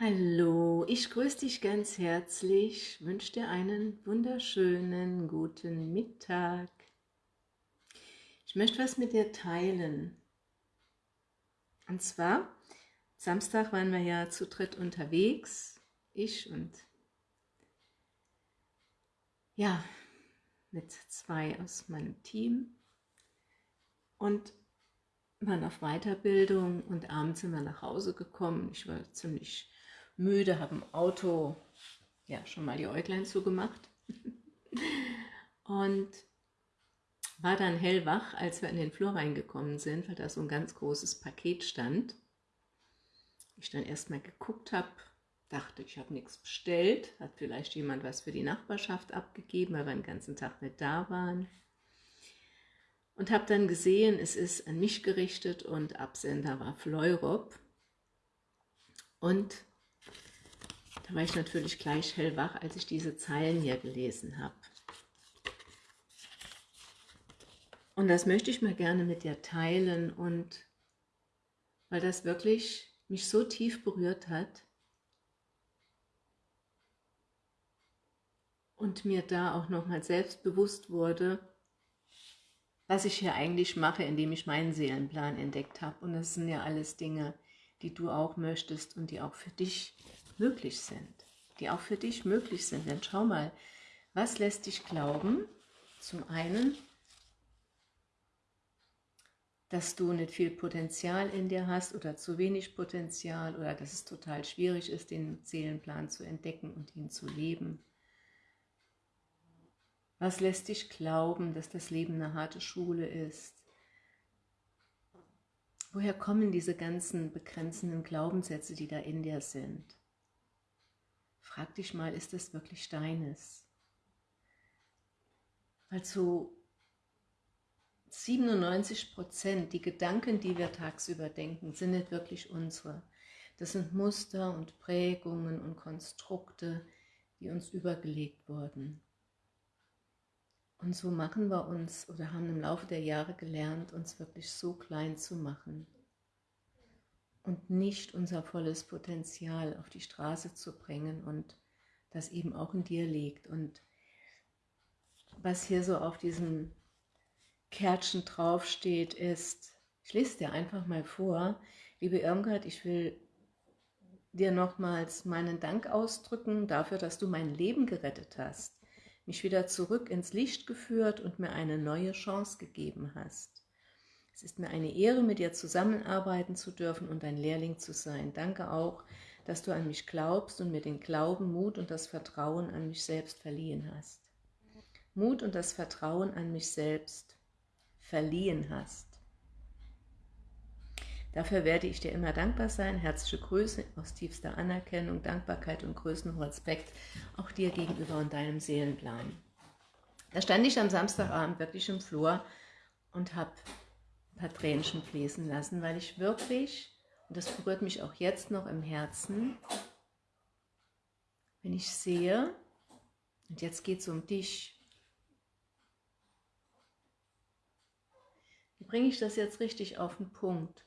Hallo, ich grüße dich ganz herzlich, wünsche dir einen wunderschönen guten Mittag. Ich möchte was mit dir teilen. Und zwar, Samstag waren wir ja zu dritt unterwegs, ich und ja, mit zwei aus meinem Team und waren auf Weiterbildung und abends sind wir nach Hause gekommen. Ich war ziemlich müde, habe im Auto ja schon mal die Äuglein zugemacht und war dann hellwach, als wir in den Flur reingekommen sind, weil da so ein ganz großes Paket stand. Ich dann erstmal geguckt habe, dachte, ich habe nichts bestellt, hat vielleicht jemand was für die Nachbarschaft abgegeben, weil wir den ganzen Tag nicht da waren. Und habe dann gesehen, es ist an mich gerichtet und Absender war Fleurop. Und da war ich natürlich gleich hellwach, als ich diese Zeilen hier gelesen habe. Und das möchte ich mal gerne mit dir teilen und weil das wirklich mich so tief berührt hat und mir da auch nochmal selbst bewusst wurde, was ich hier eigentlich mache, indem ich meinen Seelenplan entdeckt habe. Und das sind ja alles Dinge, die du auch möchtest und die auch für dich möglich sind, die auch für dich möglich sind. Denn schau mal, was lässt dich glauben? Zum einen, dass du nicht viel Potenzial in dir hast oder zu wenig Potenzial oder dass es total schwierig ist, den Seelenplan zu entdecken und ihn zu leben. Was lässt dich glauben, dass das Leben eine harte Schule ist? Woher kommen diese ganzen begrenzenden Glaubenssätze, die da in dir sind? Frag dich mal, ist das wirklich deines? Weil zu 97 Prozent, die Gedanken, die wir tagsüber denken, sind nicht wirklich unsere. Das sind Muster und Prägungen und Konstrukte, die uns übergelegt wurden. Und so machen wir uns oder haben im Laufe der Jahre gelernt, uns wirklich so klein zu machen und nicht unser volles Potenzial auf die Straße zu bringen und das eben auch in dir liegt. Und was hier so auf diesem Kärtchen draufsteht, ist, ich lese dir einfach mal vor, liebe Irmgard, ich will dir nochmals meinen Dank ausdrücken dafür, dass du mein Leben gerettet hast, mich wieder zurück ins Licht geführt und mir eine neue Chance gegeben hast. Es ist mir eine Ehre, mit dir zusammenarbeiten zu dürfen und dein Lehrling zu sein. Danke auch, dass du an mich glaubst und mir den Glauben, Mut und das Vertrauen an mich selbst verliehen hast. Mut und das Vertrauen an mich selbst verliehen hast. Dafür werde ich dir immer dankbar sein. Herzliche Grüße aus tiefster Anerkennung, Dankbarkeit und größten Respekt auch dir gegenüber und deinem Seelenplan. Da stand ich am Samstagabend wirklich im Flur und habe ein paar Tränchen fließen lassen, weil ich wirklich, und das berührt mich auch jetzt noch im Herzen, wenn ich sehe, und jetzt geht es um dich, wie bringe ich das jetzt richtig auf den Punkt?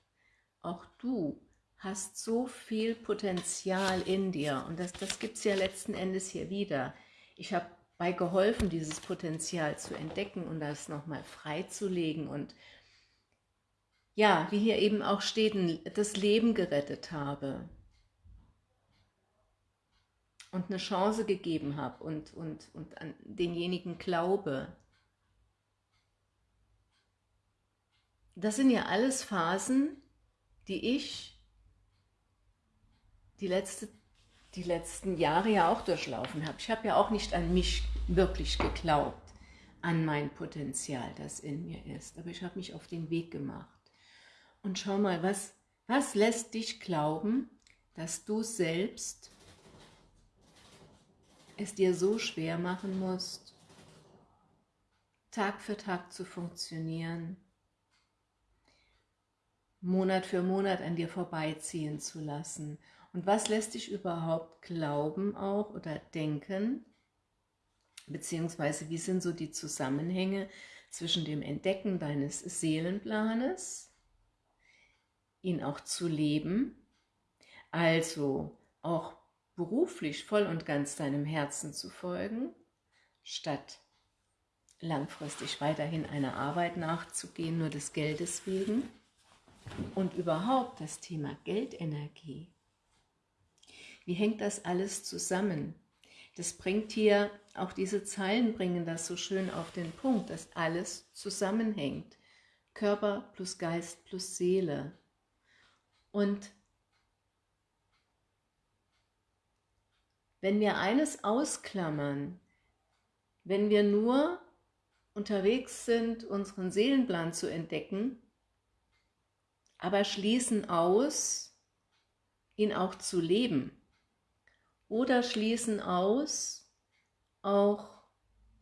Auch du hast so viel Potenzial in dir und das, das gibt es ja letzten Endes hier wieder. Ich habe bei geholfen, dieses Potenzial zu entdecken und das nochmal freizulegen und ja, wie hier eben auch steht, das Leben gerettet habe und eine Chance gegeben habe und, und, und an denjenigen glaube. Das sind ja alles Phasen, die ich die, letzte, die letzten Jahre ja auch durchlaufen habe. Ich habe ja auch nicht an mich wirklich geglaubt, an mein Potenzial, das in mir ist. Aber ich habe mich auf den Weg gemacht. Und schau mal, was, was lässt dich glauben, dass du selbst es dir so schwer machen musst, Tag für Tag zu funktionieren, Monat für Monat an dir vorbeiziehen zu lassen. Und was lässt dich überhaupt glauben auch oder denken, beziehungsweise wie sind so die Zusammenhänge zwischen dem Entdecken deines Seelenplanes ihn auch zu leben, also auch beruflich voll und ganz deinem Herzen zu folgen, statt langfristig weiterhin einer Arbeit nachzugehen, nur des Geldes wegen. Und überhaupt das Thema Geldenergie. Wie hängt das alles zusammen? Das bringt hier, auch diese Zeilen bringen das so schön auf den Punkt, dass alles zusammenhängt. Körper plus Geist plus Seele. Und wenn wir eines ausklammern, wenn wir nur unterwegs sind, unseren Seelenplan zu entdecken, aber schließen aus, ihn auch zu leben, oder schließen aus, auch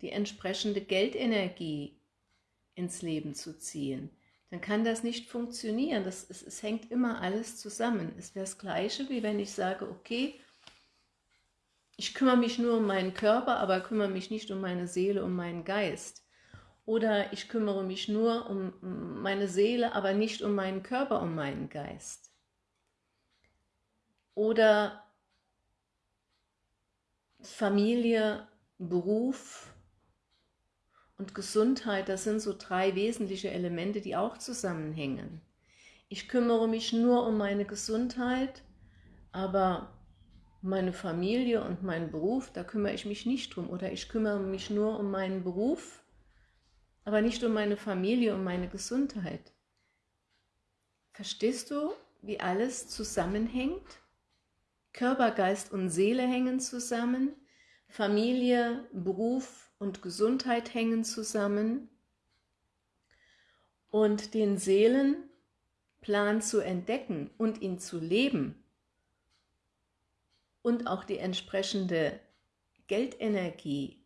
die entsprechende Geldenergie ins Leben zu ziehen, dann kann das nicht funktionieren. Das, es, es hängt immer alles zusammen. Es wäre das Gleiche, wie wenn ich sage, okay, ich kümmere mich nur um meinen Körper, aber kümmere mich nicht um meine Seele, um meinen Geist. Oder ich kümmere mich nur um meine Seele, aber nicht um meinen Körper, um meinen Geist. Oder Familie, Beruf und Gesundheit, das sind so drei wesentliche Elemente, die auch zusammenhängen. Ich kümmere mich nur um meine Gesundheit, aber meine Familie und meinen Beruf, da kümmere ich mich nicht drum. Oder ich kümmere mich nur um meinen Beruf, aber nicht um meine Familie, um meine Gesundheit. Verstehst du, wie alles zusammenhängt? Körper, Geist und Seele hängen zusammen, Familie, Beruf und Gesundheit hängen zusammen und den Seelenplan zu entdecken und ihn zu leben und auch die entsprechende Geldenergie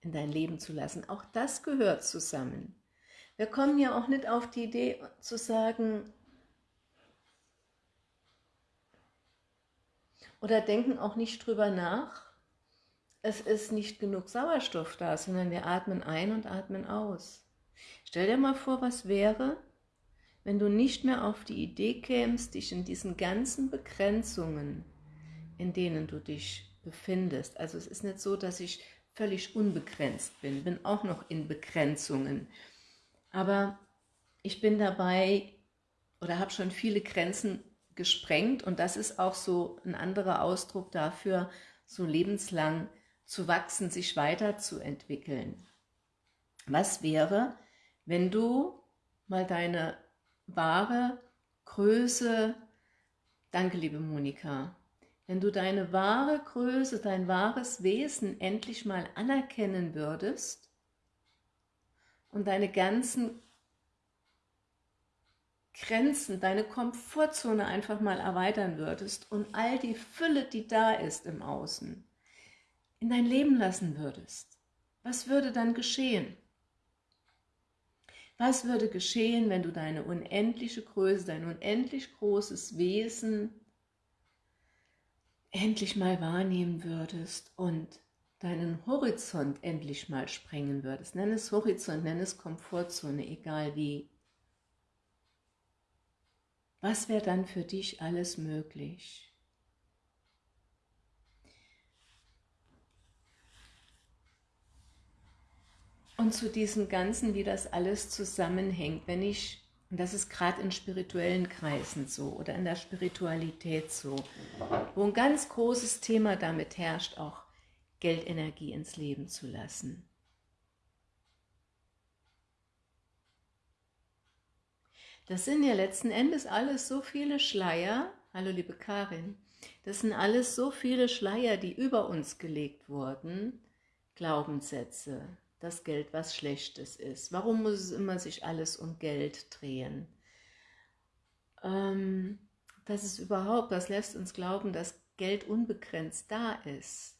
in dein Leben zu lassen, auch das gehört zusammen. Wir kommen ja auch nicht auf die Idee zu sagen, oder denken auch nicht drüber nach, es ist nicht genug Sauerstoff da, sondern wir atmen ein und atmen aus. Stell dir mal vor, was wäre, wenn du nicht mehr auf die Idee kämst, dich in diesen ganzen Begrenzungen, in denen du dich befindest. Also es ist nicht so, dass ich völlig unbegrenzt bin, bin auch noch in Begrenzungen. Aber ich bin dabei oder habe schon viele Grenzen gesprengt und das ist auch so ein anderer Ausdruck dafür, so lebenslang zu wachsen, sich weiterzuentwickeln. Was wäre, wenn du mal deine wahre Größe, danke liebe Monika, wenn du deine wahre Größe, dein wahres Wesen endlich mal anerkennen würdest und deine ganzen Grenzen, deine Komfortzone einfach mal erweitern würdest und all die Fülle, die da ist im Außen, in dein Leben lassen würdest, was würde dann geschehen? Was würde geschehen, wenn du deine unendliche Größe, dein unendlich großes Wesen endlich mal wahrnehmen würdest und deinen Horizont endlich mal sprengen würdest? Nenn es Horizont, nenn es Komfortzone, egal wie. Was wäre dann für dich alles möglich? Und zu diesem Ganzen, wie das alles zusammenhängt, wenn ich, und das ist gerade in spirituellen Kreisen so oder in der Spiritualität so, wo ein ganz großes Thema damit herrscht, auch Geldenergie ins Leben zu lassen. Das sind ja letzten Endes alles so viele Schleier, hallo liebe Karin, das sind alles so viele Schleier, die über uns gelegt wurden, Glaubenssätze, das Geld was Schlechtes ist, warum muss es immer sich alles um Geld drehen, ähm, das ist überhaupt, das lässt uns glauben, dass Geld unbegrenzt da ist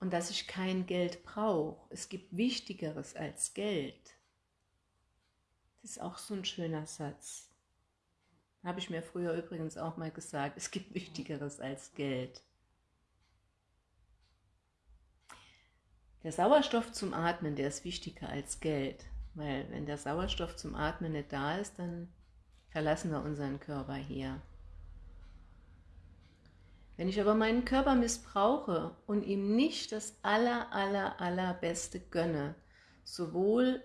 und dass ich kein Geld brauche. Es gibt Wichtigeres als Geld. Das ist auch so ein schöner Satz. Habe ich mir früher übrigens auch mal gesagt, es gibt Wichtigeres als Geld. Der Sauerstoff zum Atmen, der ist wichtiger als Geld, weil wenn der Sauerstoff zum Atmen nicht da ist, dann verlassen wir unseren Körper hier. Wenn ich aber meinen Körper missbrauche und ihm nicht das aller, aller, allerbeste gönne, sowohl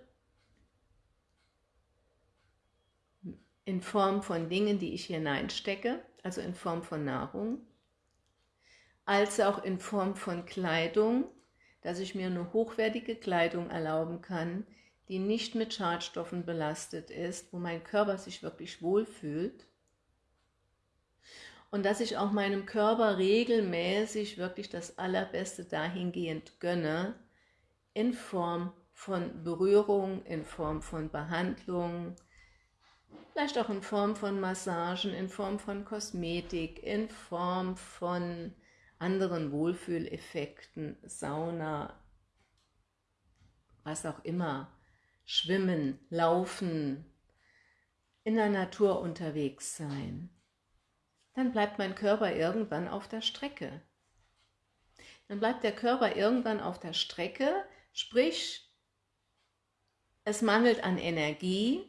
in Form von Dingen, die ich hineinstecke, also in Form von Nahrung, als auch in Form von Kleidung, dass ich mir eine hochwertige Kleidung erlauben kann, die nicht mit Schadstoffen belastet ist, wo mein Körper sich wirklich wohlfühlt. Und dass ich auch meinem Körper regelmäßig wirklich das Allerbeste dahingehend gönne, in Form von Berührung, in Form von Behandlung, vielleicht auch in Form von Massagen, in Form von Kosmetik, in Form von anderen Wohlfühleffekten, Sauna, was auch immer, Schwimmen, Laufen, in der Natur unterwegs sein, dann bleibt mein Körper irgendwann auf der Strecke. Dann bleibt der Körper irgendwann auf der Strecke, sprich, es mangelt an Energie.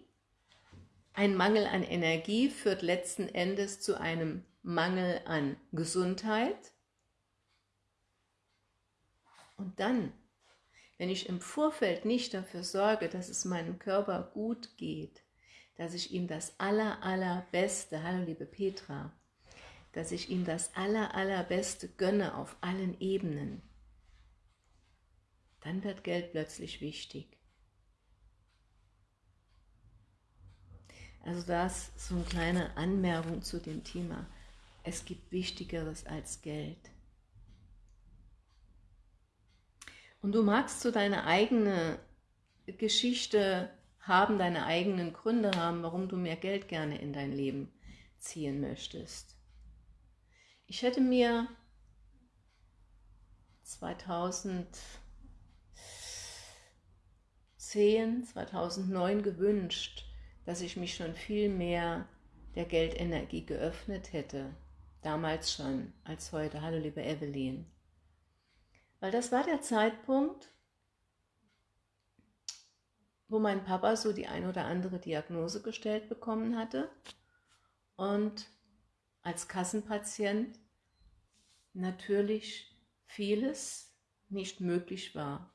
Ein Mangel an Energie führt letzten Endes zu einem Mangel an Gesundheit. Und dann, wenn ich im Vorfeld nicht dafür sorge, dass es meinem Körper gut geht, dass ich ihm das aller, allerbeste, hallo liebe Petra, dass ich ihm das aller, allerbeste gönne auf allen Ebenen, dann wird Geld plötzlich wichtig. Also das ist so eine kleine Anmerkung zu dem Thema. Es gibt Wichtigeres als Geld. Und du magst so deine eigene Geschichte haben, deine eigenen Gründe haben, warum du mehr Geld gerne in dein Leben ziehen möchtest. Ich hätte mir 2010, 2009 gewünscht, dass ich mich schon viel mehr der Geldenergie geöffnet hätte. Damals schon, als heute. Hallo liebe Evelyn. Weil das war der Zeitpunkt, wo mein Papa so die ein oder andere Diagnose gestellt bekommen hatte und als Kassenpatient natürlich vieles nicht möglich war,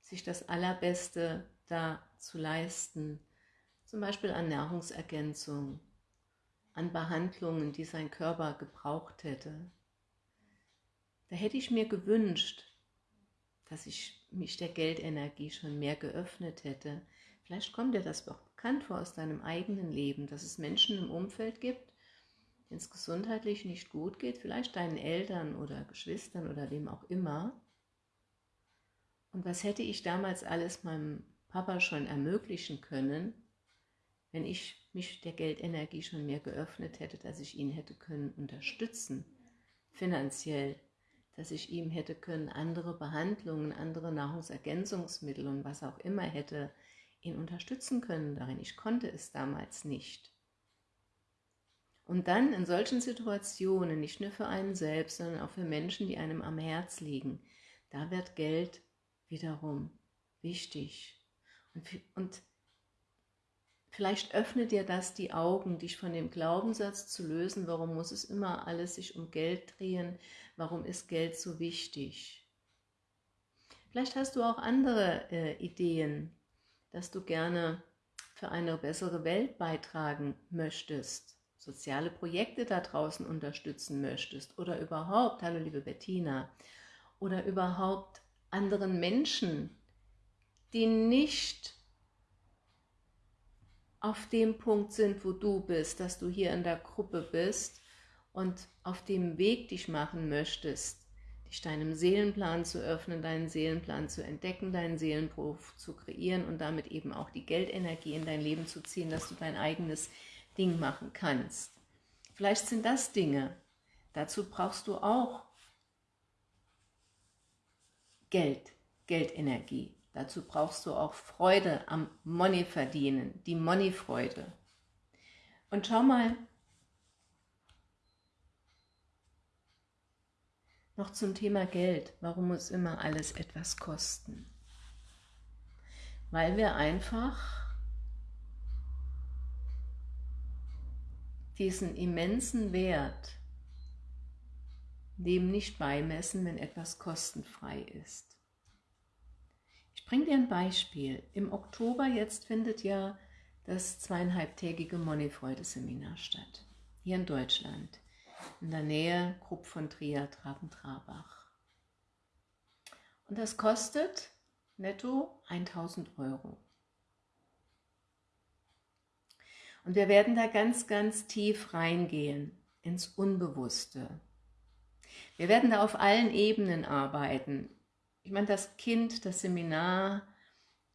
sich das Allerbeste da zu leisten, zum Beispiel an Nahrungsergänzung, an Behandlungen, die sein Körper gebraucht hätte. Da hätte ich mir gewünscht, dass ich mich der Geldenergie schon mehr geöffnet hätte. Vielleicht kommt dir das doch bekannt vor aus deinem eigenen Leben, dass es Menschen im Umfeld gibt, denen es gesundheitlich nicht gut geht, vielleicht deinen Eltern oder Geschwistern oder wem auch immer. Und was hätte ich damals alles meinem Papa schon ermöglichen können, wenn ich mich der Geldenergie schon mehr geöffnet hätte, dass ich ihn hätte können unterstützen, finanziell, dass ich ihm hätte können andere Behandlungen, andere Nahrungsergänzungsmittel und was auch immer hätte ihn unterstützen können darin. Ich konnte es damals nicht. Und dann in solchen Situationen, nicht nur für einen selbst, sondern auch für Menschen, die einem am Herz liegen, da wird Geld wiederum wichtig. Und, und Vielleicht öffnet dir das die Augen, dich von dem Glaubenssatz zu lösen, warum muss es immer alles sich um Geld drehen, warum ist Geld so wichtig. Vielleicht hast du auch andere äh, Ideen, dass du gerne für eine bessere Welt beitragen möchtest, soziale Projekte da draußen unterstützen möchtest oder überhaupt, hallo liebe Bettina, oder überhaupt anderen Menschen, die nicht auf dem Punkt sind, wo du bist, dass du hier in der Gruppe bist und auf dem Weg dich machen möchtest, dich deinem Seelenplan zu öffnen, deinen Seelenplan zu entdecken, deinen Seelenberuf zu kreieren und damit eben auch die Geldenergie in dein Leben zu ziehen, dass du dein eigenes Ding machen kannst. Vielleicht sind das Dinge, dazu brauchst du auch Geld, Geldenergie. Dazu brauchst du auch Freude am Money verdienen, die Money-Freude. Und schau mal, noch zum Thema Geld. Warum muss immer alles etwas kosten? Weil wir einfach diesen immensen Wert dem nicht beimessen, wenn etwas kostenfrei ist. Ich bringe dir ein Beispiel. Im Oktober jetzt findet ja das zweieinhalbtägige Moneyfreude-Seminar statt, hier in Deutschland, in der Nähe Krupp von Trier, Traben-Trabach. Und das kostet netto 1000 Euro. Und wir werden da ganz, ganz tief reingehen ins Unbewusste. Wir werden da auf allen Ebenen arbeiten. Ich meine, das Kind, das Seminar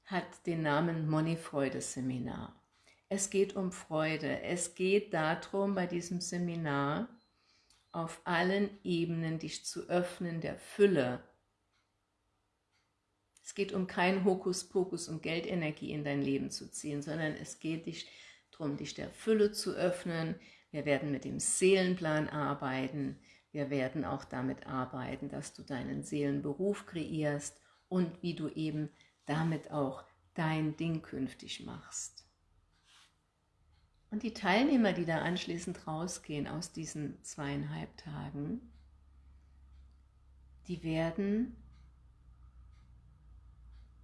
hat den Namen Moneyfreude-Seminar. Es geht um Freude. Es geht darum, bei diesem Seminar auf allen Ebenen dich zu öffnen der Fülle. Es geht um kein Hokuspokus und Geldenergie in dein Leben zu ziehen, sondern es geht dich darum, dich der Fülle zu öffnen. Wir werden mit dem Seelenplan arbeiten. Wir werden auch damit arbeiten, dass du deinen Seelenberuf kreierst und wie du eben damit auch dein Ding künftig machst. Und die Teilnehmer, die da anschließend rausgehen aus diesen zweieinhalb Tagen, die werden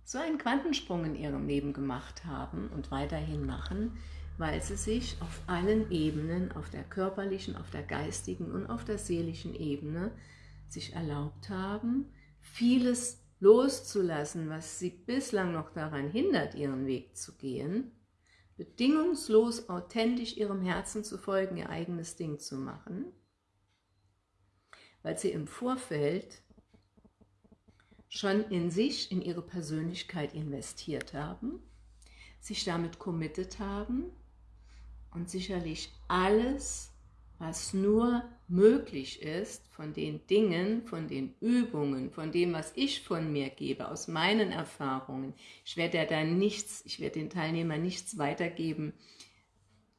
so einen Quantensprung in ihrem Leben gemacht haben und weiterhin machen, weil sie sich auf allen Ebenen, auf der körperlichen, auf der geistigen und auf der seelischen Ebene, sich erlaubt haben, vieles loszulassen, was sie bislang noch daran hindert, ihren Weg zu gehen, bedingungslos authentisch ihrem Herzen zu folgen, ihr eigenes Ding zu machen, weil sie im Vorfeld schon in sich, in ihre Persönlichkeit investiert haben, sich damit committed haben und sicherlich alles, was nur möglich ist, von den Dingen, von den Übungen, von dem, was ich von mir gebe, aus meinen Erfahrungen. Ich werde ja da nichts, ich werde den Teilnehmern nichts weitergeben,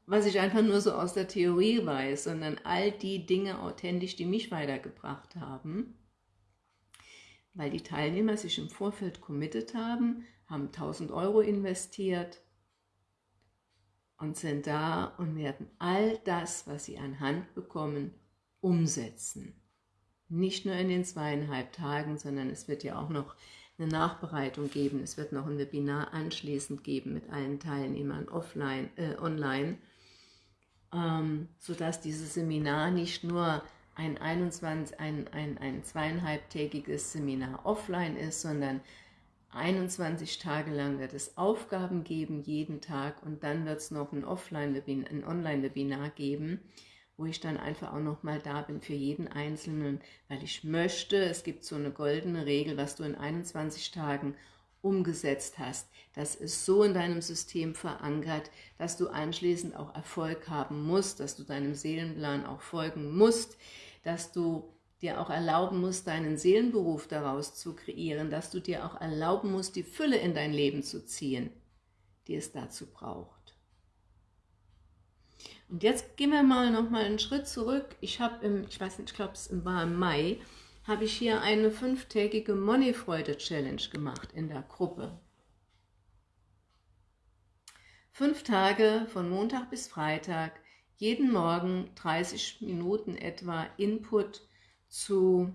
was ich einfach nur so aus der Theorie weiß, sondern all die Dinge authentisch, die mich weitergebracht haben, weil die Teilnehmer sich im Vorfeld committed haben, haben 1000 Euro investiert, und sind da und werden all das, was sie an Hand bekommen, umsetzen. Nicht nur in den zweieinhalb Tagen, sondern es wird ja auch noch eine Nachbereitung geben. Es wird noch ein Webinar anschließend geben mit allen Teilnehmern offline, äh, online, ähm, sodass dieses Seminar nicht nur ein, 21, ein, ein, ein zweieinhalbtägiges Seminar offline ist, sondern 21 Tage lang wird es Aufgaben geben, jeden Tag, und dann wird es noch ein, ein Online-Webinar geben, wo ich dann einfach auch nochmal da bin für jeden Einzelnen, weil ich möchte, es gibt so eine goldene Regel, was du in 21 Tagen umgesetzt hast. Das ist so in deinem System verankert, dass du anschließend auch Erfolg haben musst, dass du deinem Seelenplan auch folgen musst, dass du dir auch erlauben musst, deinen Seelenberuf daraus zu kreieren, dass du dir auch erlauben musst, die Fülle in dein Leben zu ziehen, die es dazu braucht. Und jetzt gehen wir mal noch mal einen Schritt zurück. Ich habe im, ich weiß nicht, ich glaube es war im Mai, habe ich hier eine fünftägige Moneyfreude-Challenge gemacht in der Gruppe. Fünf Tage von Montag bis Freitag, jeden Morgen 30 Minuten etwa Input zu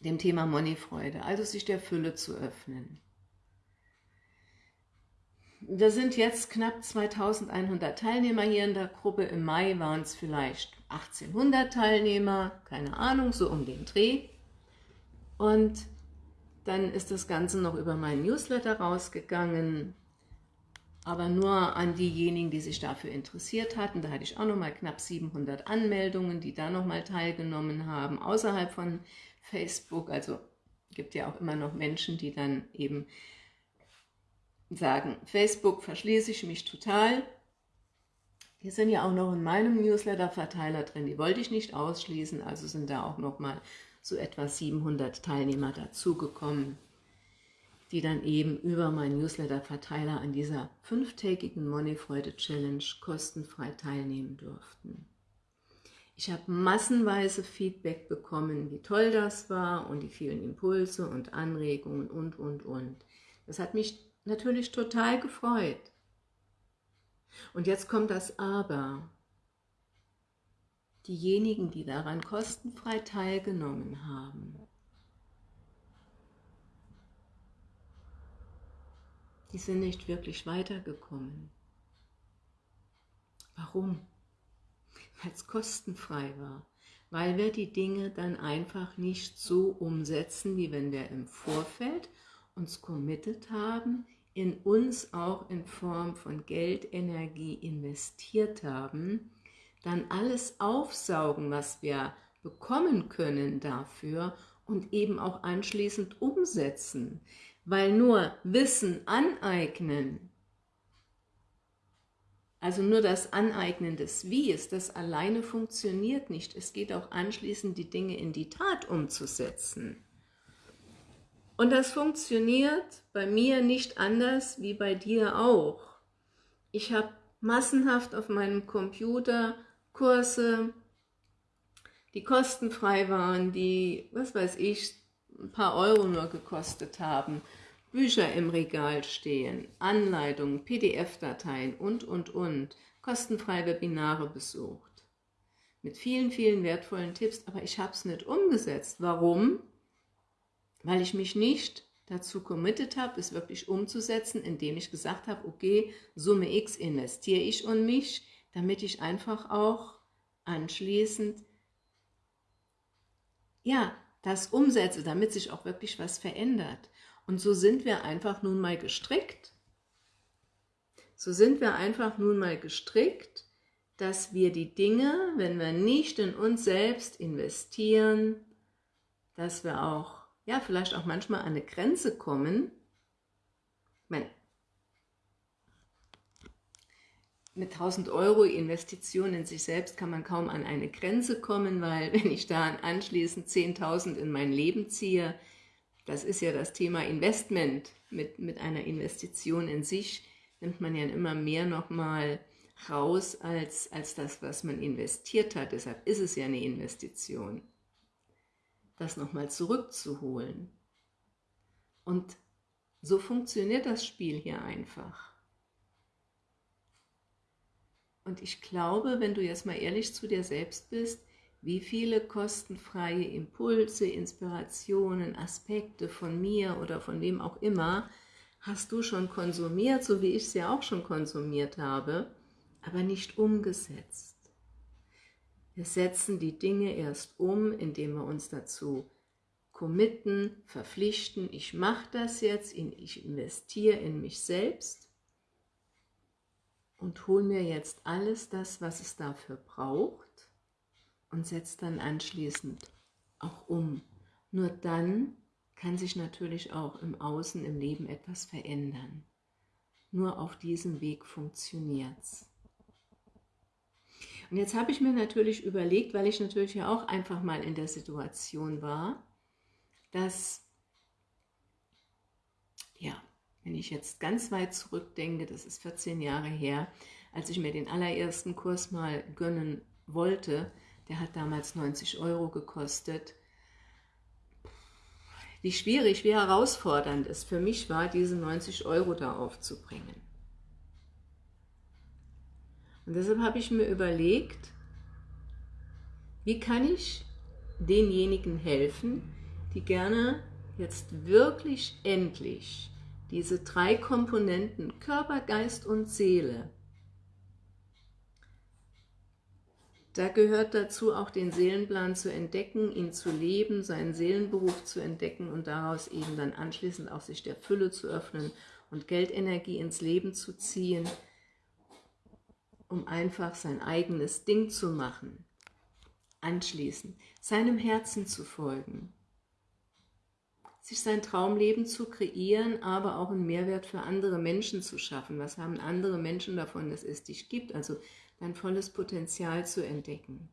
dem Thema Moneyfreude, also sich der Fülle zu öffnen. Da sind jetzt knapp 2100 Teilnehmer hier in der Gruppe. Im Mai waren es vielleicht 1800 Teilnehmer, keine Ahnung, so um den Dreh. Und dann ist das Ganze noch über meinen Newsletter rausgegangen aber nur an diejenigen, die sich dafür interessiert hatten. Da hatte ich auch noch mal knapp 700 Anmeldungen, die da noch mal teilgenommen haben, außerhalb von Facebook. Also gibt ja auch immer noch Menschen, die dann eben sagen, Facebook verschließe ich mich total. Die sind ja auch noch in meinem Newsletter-Verteiler drin, die wollte ich nicht ausschließen, also sind da auch noch mal so etwa 700 Teilnehmer dazugekommen die dann eben über meinen Newsletter-Verteiler an dieser fünftägigen Moneyfreude-Challenge kostenfrei teilnehmen durften. Ich habe massenweise Feedback bekommen, wie toll das war und die vielen Impulse und Anregungen und, und, und. Das hat mich natürlich total gefreut. Und jetzt kommt das Aber. diejenigen, die daran kostenfrei teilgenommen haben, die sind nicht wirklich weitergekommen. Warum? Weil es kostenfrei war. Weil wir die Dinge dann einfach nicht so umsetzen, wie wenn wir im Vorfeld uns committed haben, in uns auch in Form von Geldenergie investiert haben, dann alles aufsaugen, was wir bekommen können dafür und eben auch anschließend umsetzen. Weil nur Wissen aneignen, also nur das Aneignen des Wies, das alleine funktioniert nicht. Es geht auch anschließend, die Dinge in die Tat umzusetzen. Und das funktioniert bei mir nicht anders wie bei dir auch. Ich habe massenhaft auf meinem Computer Kurse, die kostenfrei waren, die, was weiß ich, ein paar Euro nur gekostet haben, Bücher im Regal stehen, Anleitungen, PDF-Dateien und, und, und, kostenfrei Webinare besucht. Mit vielen, vielen wertvollen Tipps, aber ich habe es nicht umgesetzt. Warum? Weil ich mich nicht dazu committed habe, es wirklich umzusetzen, indem ich gesagt habe, okay, Summe X investiere ich und mich, damit ich einfach auch anschließend ja, das umsetze, damit sich auch wirklich was verändert. Und so sind wir einfach nun mal gestrickt. So sind wir einfach nun mal gestrickt, dass wir die Dinge, wenn wir nicht in uns selbst investieren, dass wir auch, ja, vielleicht auch manchmal an eine Grenze kommen. Ich meine, mit 1000 Euro Investition in sich selbst kann man kaum an eine Grenze kommen, weil wenn ich da anschließend 10.000 in mein Leben ziehe, das ist ja das Thema Investment. Mit, mit einer Investition in sich nimmt man ja immer mehr nochmal raus als, als das, was man investiert hat. Deshalb ist es ja eine Investition, das nochmal zurückzuholen. Und so funktioniert das Spiel hier einfach. Und ich glaube, wenn du jetzt mal ehrlich zu dir selbst bist, wie viele kostenfreie Impulse, Inspirationen, Aspekte von mir oder von wem auch immer hast du schon konsumiert, so wie ich ja auch schon konsumiert habe, aber nicht umgesetzt. Wir setzen die Dinge erst um, indem wir uns dazu committen, verpflichten, ich mache das jetzt, ich investiere in mich selbst und hole mir jetzt alles das, was es dafür braucht und setzt dann anschließend auch um. Nur dann kann sich natürlich auch im Außen, im Leben etwas verändern. Nur auf diesem Weg funktioniert es. Und jetzt habe ich mir natürlich überlegt, weil ich natürlich ja auch einfach mal in der Situation war, dass, ja, wenn ich jetzt ganz weit zurückdenke, das ist 14 Jahre her, als ich mir den allerersten Kurs mal gönnen wollte, der hat damals 90 Euro gekostet. Wie schwierig, wie herausfordernd es für mich war, diese 90 Euro da aufzubringen. Und deshalb habe ich mir überlegt, wie kann ich denjenigen helfen, die gerne jetzt wirklich endlich diese drei Komponenten Körper, Geist und Seele Da gehört dazu auch den Seelenplan zu entdecken, ihn zu leben, seinen Seelenberuf zu entdecken und daraus eben dann anschließend auch sich der Fülle zu öffnen und Geldenergie ins Leben zu ziehen, um einfach sein eigenes Ding zu machen. Anschließend seinem Herzen zu folgen, sich sein Traumleben zu kreieren, aber auch einen Mehrwert für andere Menschen zu schaffen. Was haben andere Menschen davon, dass es dich gibt? Also dein volles Potenzial zu entdecken.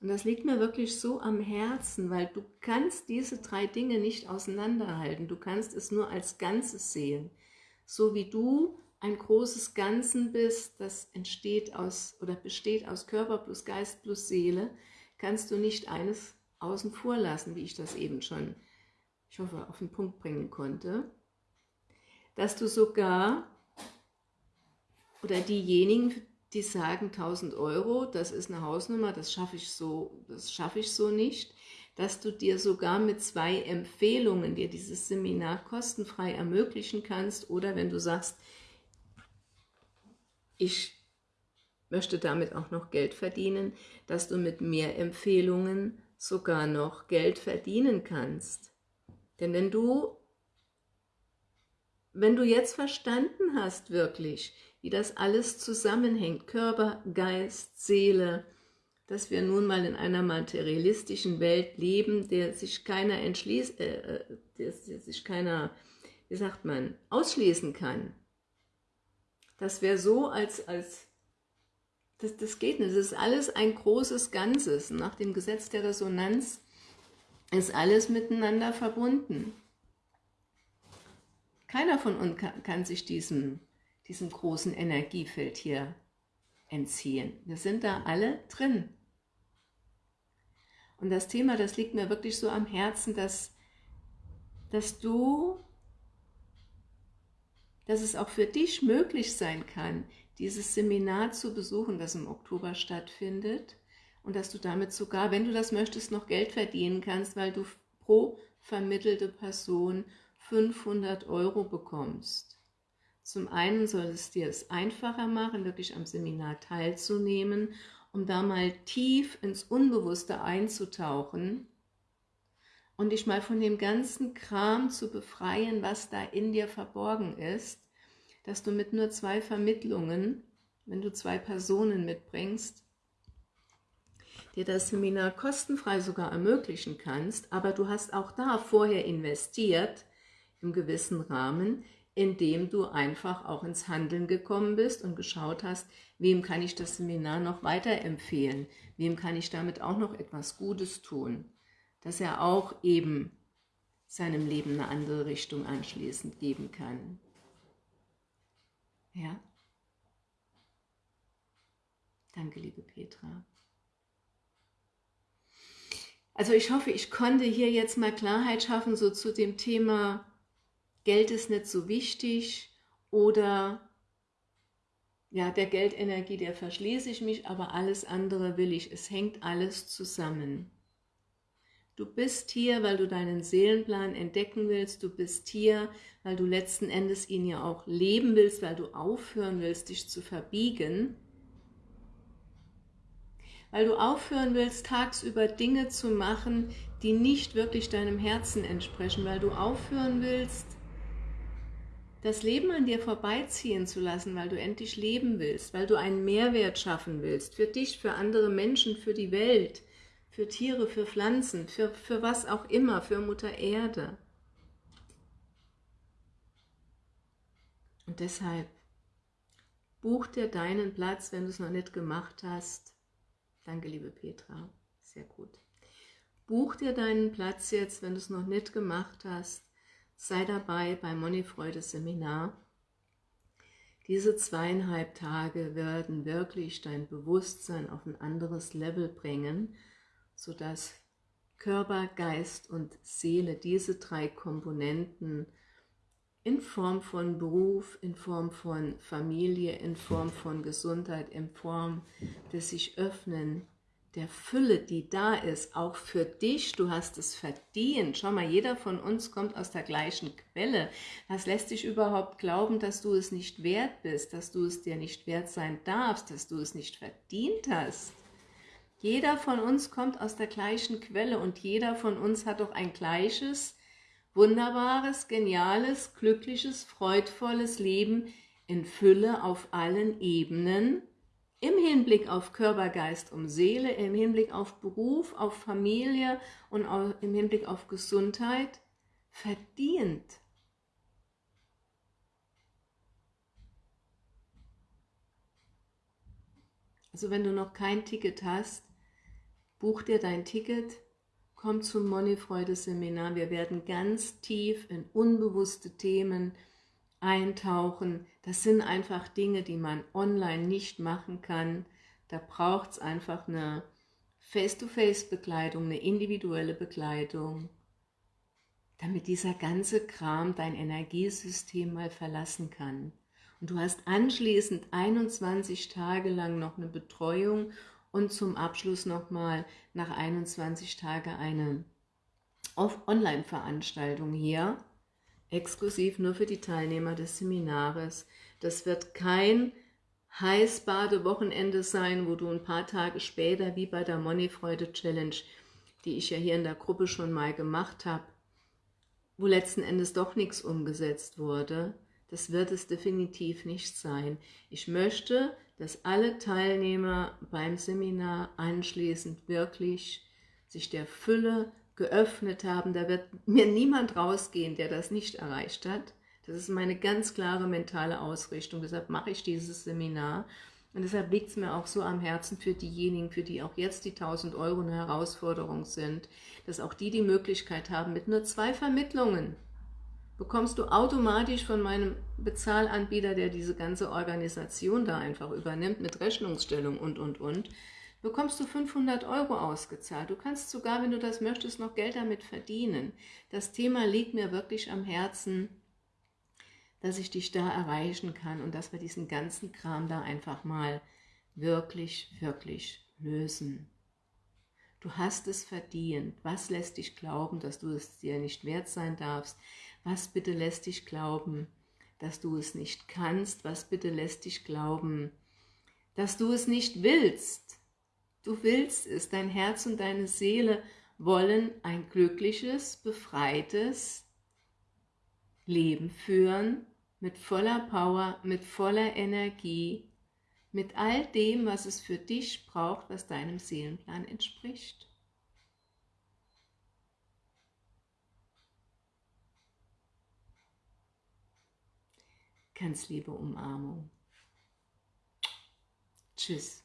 Und das liegt mir wirklich so am Herzen, weil du kannst diese drei Dinge nicht auseinanderhalten. Du kannst es nur als Ganzes sehen. So wie du ein großes Ganzen bist, das entsteht aus oder besteht aus Körper plus Geist plus Seele, kannst du nicht eines außen vor lassen, wie ich das eben schon, ich hoffe, auf den Punkt bringen konnte, dass du sogar oder diejenigen, die sagen 1000 Euro, das ist eine Hausnummer, das schaffe ich so, das schaffe ich so nicht, dass du dir sogar mit zwei Empfehlungen dir dieses Seminar kostenfrei ermöglichen kannst oder wenn du sagst, ich möchte damit auch noch Geld verdienen, dass du mit mehr Empfehlungen sogar noch Geld verdienen kannst. Denn wenn du, wenn du jetzt verstanden hast wirklich, wie das alles zusammenhängt, Körper, Geist, Seele, dass wir nun mal in einer materialistischen Welt leben, der sich keiner entschließt, äh, äh, der, der sich keiner, wie sagt man, ausschließen kann. Das wäre so, als, als das, das geht nicht. Das ist alles ein großes Ganzes. Nach dem Gesetz der Resonanz ist alles miteinander verbunden. Keiner von uns kann, sich diesem diesem großen Energiefeld hier entziehen. Wir sind da alle drin. Und das Thema, das liegt mir wirklich so am Herzen, dass, dass du, dass es auch für dich möglich sein kann, dieses Seminar zu besuchen, das im Oktober stattfindet und dass du damit sogar, wenn du das möchtest, noch Geld verdienen kannst, weil du pro vermittelte Person 500 Euro bekommst. Zum einen soll es dir es einfacher machen, wirklich am Seminar teilzunehmen, um da mal tief ins Unbewusste einzutauchen und dich mal von dem ganzen Kram zu befreien, was da in dir verborgen ist, dass du mit nur zwei Vermittlungen, wenn du zwei Personen mitbringst, dir das Seminar kostenfrei sogar ermöglichen kannst, aber du hast auch da vorher investiert, im gewissen Rahmen, indem du einfach auch ins Handeln gekommen bist und geschaut hast, wem kann ich das Seminar noch weiterempfehlen, wem kann ich damit auch noch etwas Gutes tun, dass er auch eben seinem Leben eine andere Richtung anschließend geben kann. Ja? Danke, liebe Petra. Also ich hoffe, ich konnte hier jetzt mal Klarheit schaffen, so zu dem Thema Geld ist nicht so wichtig oder ja, der Geldenergie, der verschließe ich mich, aber alles andere will ich. Es hängt alles zusammen. Du bist hier, weil du deinen Seelenplan entdecken willst. Du bist hier, weil du letzten Endes ihn ja auch leben willst, weil du aufhören willst, dich zu verbiegen. Weil du aufhören willst, tagsüber Dinge zu machen, die nicht wirklich deinem Herzen entsprechen. Weil du aufhören willst, das Leben an dir vorbeiziehen zu lassen, weil du endlich leben willst, weil du einen Mehrwert schaffen willst, für dich, für andere Menschen, für die Welt, für Tiere, für Pflanzen, für, für was auch immer, für Mutter Erde. Und deshalb, buch dir deinen Platz, wenn du es noch nicht gemacht hast. Danke, liebe Petra, sehr gut. Buch dir deinen Platz jetzt, wenn du es noch nicht gemacht hast sei dabei beim Moneyfreude Seminar. Diese zweieinhalb Tage werden wirklich dein Bewusstsein auf ein anderes Level bringen, sodass Körper, Geist und Seele, diese drei Komponenten in Form von Beruf, in Form von Familie, in Form von Gesundheit, in Form des sich öffnen, der Fülle, die da ist, auch für dich, du hast es verdient. Schau mal, jeder von uns kommt aus der gleichen Quelle. Was lässt dich überhaupt glauben, dass du es nicht wert bist, dass du es dir nicht wert sein darfst, dass du es nicht verdient hast? Jeder von uns kommt aus der gleichen Quelle und jeder von uns hat doch ein gleiches, wunderbares, geniales, glückliches, freudvolles Leben in Fülle auf allen Ebenen, im Hinblick auf Körper, Geist und Seele, im Hinblick auf Beruf, auf Familie und im Hinblick auf Gesundheit verdient. Also wenn du noch kein Ticket hast, buch dir dein Ticket, komm zum Moneyfreude-Seminar. Wir werden ganz tief in unbewusste Themen eintauchen. Das sind einfach Dinge, die man online nicht machen kann. Da braucht es einfach eine Face-to-Face-Bekleidung, eine individuelle Bekleidung, damit dieser ganze Kram dein Energiesystem mal verlassen kann. Und du hast anschließend 21 Tage lang noch eine Betreuung und zum Abschluss nochmal nach 21 Tagen eine Online-Veranstaltung hier, exklusiv nur für die Teilnehmer des Seminares. Das wird kein Heißbade-Wochenende sein, wo du ein paar Tage später, wie bei der Money-Freude-Challenge, die ich ja hier in der Gruppe schon mal gemacht habe, wo letzten Endes doch nichts umgesetzt wurde, das wird es definitiv nicht sein. Ich möchte, dass alle Teilnehmer beim Seminar anschließend wirklich sich der Fülle geöffnet haben. Da wird mir niemand rausgehen, der das nicht erreicht hat. Das ist meine ganz klare mentale Ausrichtung. Deshalb mache ich dieses Seminar. Und deshalb liegt es mir auch so am Herzen für diejenigen, für die auch jetzt die 1000 Euro eine Herausforderung sind, dass auch die die Möglichkeit haben, mit nur zwei Vermittlungen bekommst du automatisch von meinem Bezahlanbieter, der diese ganze Organisation da einfach übernimmt, mit Rechnungsstellung und, und, und, bekommst du 500 Euro ausgezahlt. Du kannst sogar, wenn du das möchtest, noch Geld damit verdienen. Das Thema liegt mir wirklich am Herzen, dass ich dich da erreichen kann und dass wir diesen ganzen Kram da einfach mal wirklich, wirklich lösen. Du hast es verdient. Was lässt dich glauben, dass du es dir nicht wert sein darfst? Was bitte lässt dich glauben, dass du es nicht kannst? Was bitte lässt dich glauben, dass du es nicht willst? Du willst es, dein Herz und deine Seele wollen ein glückliches, befreites Leben führen, mit voller Power, mit voller Energie, mit all dem, was es für dich braucht, was deinem Seelenplan entspricht. Ganz liebe Umarmung. Tschüss.